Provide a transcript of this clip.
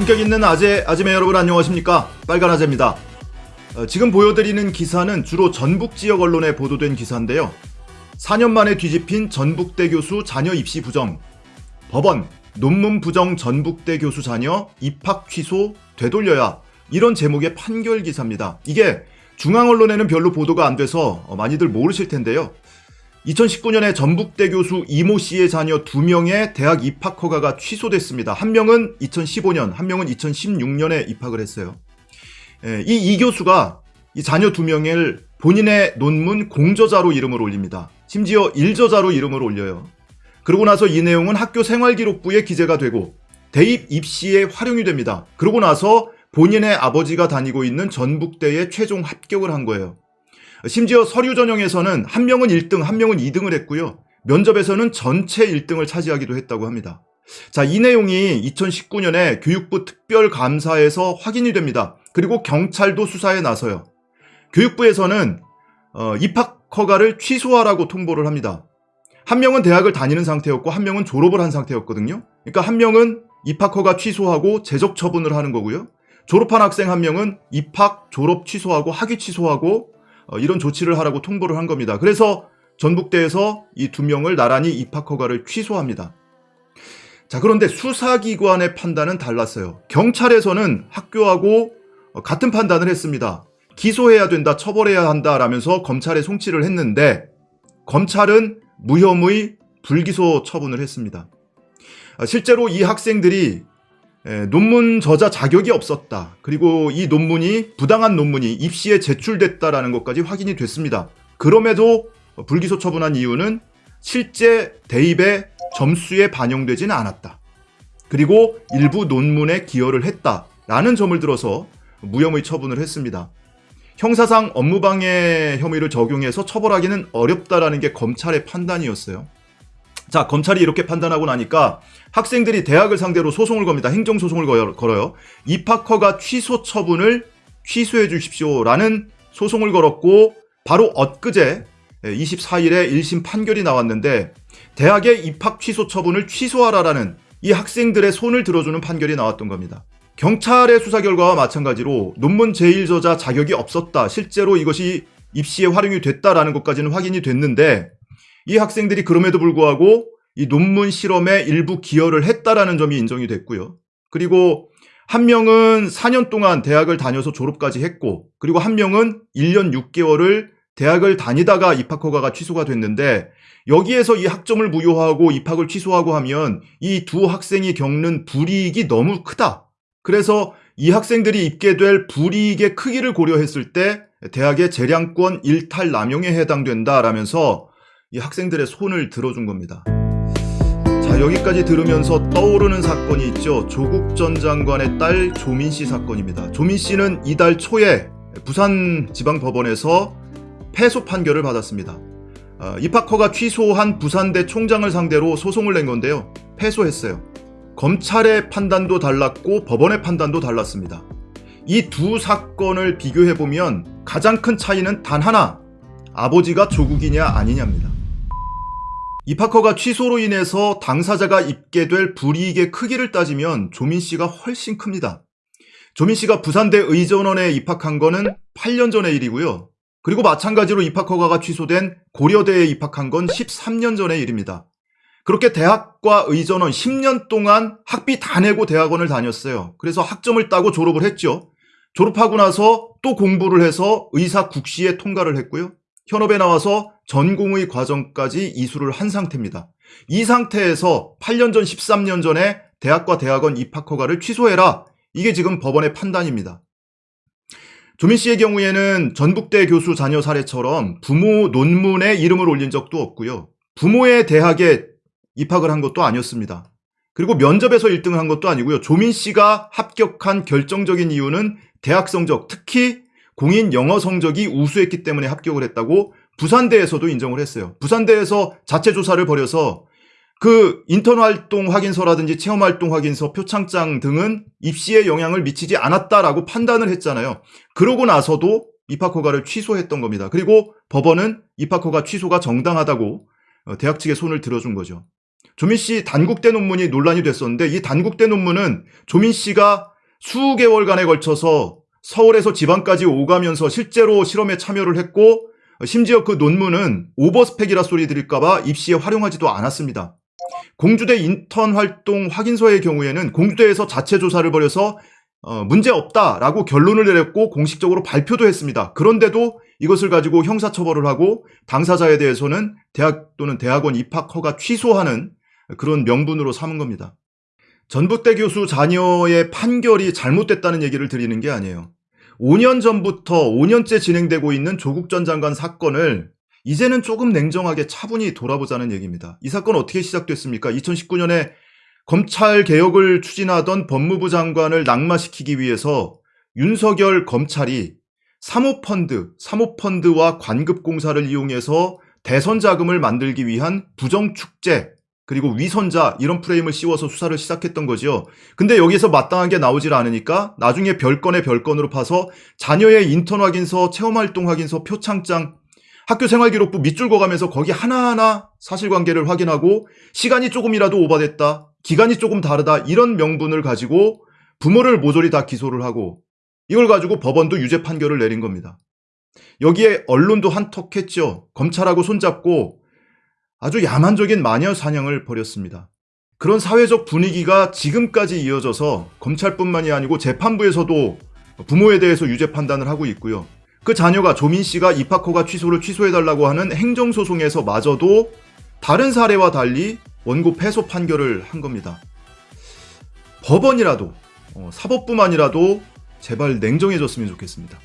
품격 있는 아재, 아지매 여러분 안녕하십니까? 빨간 아재입니다. 어, 지금 보여드리는 기사는 주로 전북 지역 언론에 보도된 기사인데요. 4년 만에 뒤집힌 전북대 교수 자녀 입시 부정. 법원, 논문 부정 전북대 교수 자녀 입학 취소 되돌려야. 이런 제목의 판결 기사입니다. 이게 중앙 언론에는 별로 보도가 안 돼서 어, 많이들 모르실 텐데요. 2019년에 전북대 교수 이모 씨의 자녀 두 명의 대학 입학 허가가 취소됐습니다. 한 명은 2015년, 한 명은 2016년에 입학을 했어요. 예, 이이 교수가 이 자녀 두 명을 본인의 논문 공저자로 이름을 올립니다. 심지어 일저자로 이름을 올려요. 그러고 나서 이 내용은 학교 생활기록부에 기재가 되고 대입 입시에 활용이 됩니다. 그러고 나서 본인의 아버지가 다니고 있는 전북대에 최종 합격을 한 거예요. 심지어 서류 전형에서는 한 명은 1등, 한 명은 2등을 했고요. 면접에서는 전체 1등을 차지하기도 했다고 합니다. 자, 이 내용이 2019년에 교육부 특별감사에서 확인이 됩니다. 그리고 경찰도 수사에 나서요. 교육부에서는 어, 입학 허가를 취소하라고 통보를 합니다. 한 명은 대학을 다니는 상태였고 한 명은 졸업을 한 상태였거든요. 그러니까 한 명은 입학 허가 취소하고 제적 처분을 하는 거고요. 졸업한 학생 한 명은 입학, 졸업 취소하고 학위 취소하고 어, 이런 조치를 하라고 통보를 한 겁니다. 그래서 전북대에서 이 두 명을 나란히 입학 허가를 취소합니다. 자, 그런데 수사기관의 판단은 달랐어요. 경찰에서는 학교하고 어, 같은 판단을 했습니다. 기소해야 된다, 처벌해야 한다 라면서 검찰에 송치를 했는데 검찰은 무혐의 불기소 처분을 했습니다. 아, 실제로 이 학생들이 에, 논문 저자 자격이 없었다. 그리고 이 논문이 부당한 논문이 입시에 제출됐다라는 것까지 확인이 됐습니다. 그럼에도 불기소 처분한 이유는 실제 대입의 점수에 반영되지는 않았다. 그리고 일부 논문에 기여를 했다라는 점을 들어서 무혐의 처분을 했습니다. 형사상 업무방해 혐의를 적용해서 처벌하기는 어렵다라는 게 검찰의 판단이었어요. 자, 검찰이 이렇게 판단하고 나니까 학생들이 대학을 상대로 소송을 겁니다. 행정소송을 걸어요. 입학허가 취소 처분을 취소해 주십시오라는 소송을 걸었고 바로 엊그제 24일에 1심 판결이 나왔는데 대학의 입학 취소 처분을 취소하라라는 이 학생들의 손을 들어주는 판결이 나왔던 겁니다. 경찰의 수사 결과와 마찬가지로 논문 제1저자 자격이 없었다. 실제로 이것이 입시에 활용이 됐다라는 것까지는 확인이 됐는데 이 학생들이 그럼에도 불구하고 이 논문 실험에 일부 기여를 했다라는 점이 인정이 됐고요. 그리고 한 명은 4년 동안 대학을 다녀서 졸업까지 했고 그리고 한 명은 1년 6개월을 대학을 다니다가 입학 허가가 취소가 됐는데 여기에서 이 학점을 무효하고 입학을 취소하고 하면 이 두 학생이 겪는 불이익이 너무 크다. 그래서 이 학생들이 입게 될 불이익의 크기를 고려했을 때 대학의 재량권 일탈 남용에 해당된다라면서 이 학생들의 손을 들어준 겁니다. 자, 여기까지 들으면서 떠오르는 사건이 있죠. 조국 전 장관의 딸 조민 씨 사건입니다. 조민 씨는 이달 초에 부산지방법원에서 패소 판결을 받았습니다. 어, 입학허가 취소한 부산대 총장을 상대로 소송을 낸 건데요. 패소했어요. 검찰의 판단도 달랐고 법원의 판단도 달랐습니다. 이 두 사건을 비교해보면 가장 큰 차이는 단 하나, 아버지가 조국이냐 아니냐입니다. 입학허가 취소로 인해서 당사자가 입게 될 불이익의 크기를 따지면 조민 씨가 훨씬 큽니다. 조민 씨가 부산대 의전원에 입학한 거는 8년 전의 일이고요. 그리고 마찬가지로 입학허가가 취소된 고려대에 입학한 건 13년 전의 일입니다. 그렇게 대학과 의전원 10년 동안 학비 다 내고 대학원을 다녔어요. 그래서 학점을 따고 졸업을 했죠. 졸업하고 나서 또 공부를 해서 의사 국시에 통과를 했고요. 현업에 나와서 전공의 과정까지 이수를 한 상태입니다. 이 상태에서 8년 전, 13년 전에 대학과 대학원 입학 허가를 취소해라. 이게 지금 법원의 판단입니다. 조민 씨의 경우에는 전북대 교수 자녀 사례처럼 부모 논문에 이름을 올린 적도 없고요. 부모의 대학에 입학을 한 것도 아니었습니다. 그리고 면접에서 1등을 한 것도 아니고요. 조민 씨가 합격한 결정적인 이유는 대학 성적, 특히 공인 영어 성적이 우수했기 때문에 합격을 했다고 부산대에서도 인정을 했어요. 부산대에서 자체 조사를 벌여서 그 인턴 활동 확인서라든지 체험 활동 확인서, 표창장 등은 입시에 영향을 미치지 않았다라고 판단을 했잖아요. 그러고 나서도 입학 허가를 취소했던 겁니다. 그리고 법원은 입학 허가 취소가 정당하다고 어, 대학 측에 손을 들어준 거죠. 조민 씨 단국대 논문이 논란이 됐었는데 이 단국대 논문은 조민 씨가 수개월간에 걸쳐서 서울에서 지방까지 오가면서 실제로 실험에 참여를 했고 심지어 그 논문은 오버스펙이라 소리 드릴까봐 입시에 활용하지도 않았습니다. 공주대 인턴 활동 확인서의 경우에는 공주대에서 자체 조사를 벌여서 어, 문제 없다라고 결론을 내렸고 공식적으로 발표도 했습니다. 그런데도 이것을 가지고 형사처벌을 하고 당사자에 대해서는 대학 또는 대학원 입학 허가 취소하는 그런 명분으로 삼은 겁니다. 전북대 교수 자녀의 판결이 잘못됐다는 얘기를 드리는 게 아니에요. 5년 전부터 5년째 진행되고 있는 조국 전 장관 사건을 이제는 조금 냉정하게 차분히 돌아보자는 얘기입니다. 이 사건 어떻게 시작됐습니까? 2019년에 검찰 개혁을 추진하던 법무부 장관을 낙마시키기 위해서 윤석열 검찰이 사모펀드, 사모펀드와 관급공사를 이용해서 대선 자금을 만들기 위한 부정축제, 그리고 위선자 이런 프레임을 씌워서 수사를 시작했던 거지요. 근데 여기서 마땅하게 나오질 않으니까 나중에 별건의 별건으로 파서 자녀의 인턴 확인서, 체험 활동 확인서, 표창장, 학교 생활기록부 밑줄 그어가면서 거기 하나하나 사실관계를 확인하고 시간이 조금이라도 오바됐다, 기간이 조금 다르다 이런 명분을 가지고 부모를 모조리 다 기소를 하고 이걸 가지고 법원도 유죄 판결을 내린 겁니다. 여기에 언론도 한턱했죠. 검찰하고 손잡고 아주 야만적인 마녀 사냥을 벌였습니다. 그런 사회적 분위기가 지금까지 이어져서 검찰뿐만이 아니고 재판부에서도 부모에 대해서 유죄 판단을 하고 있고요. 그 자녀가 조민 씨가 입학허가 취소를 취소해달라고 하는 행정소송에서 마저도 다른 사례와 달리 원고 패소 판결을 한 겁니다. 법원이라도, 어, 사법부만이라도 제발 냉정해졌으면 좋겠습니다.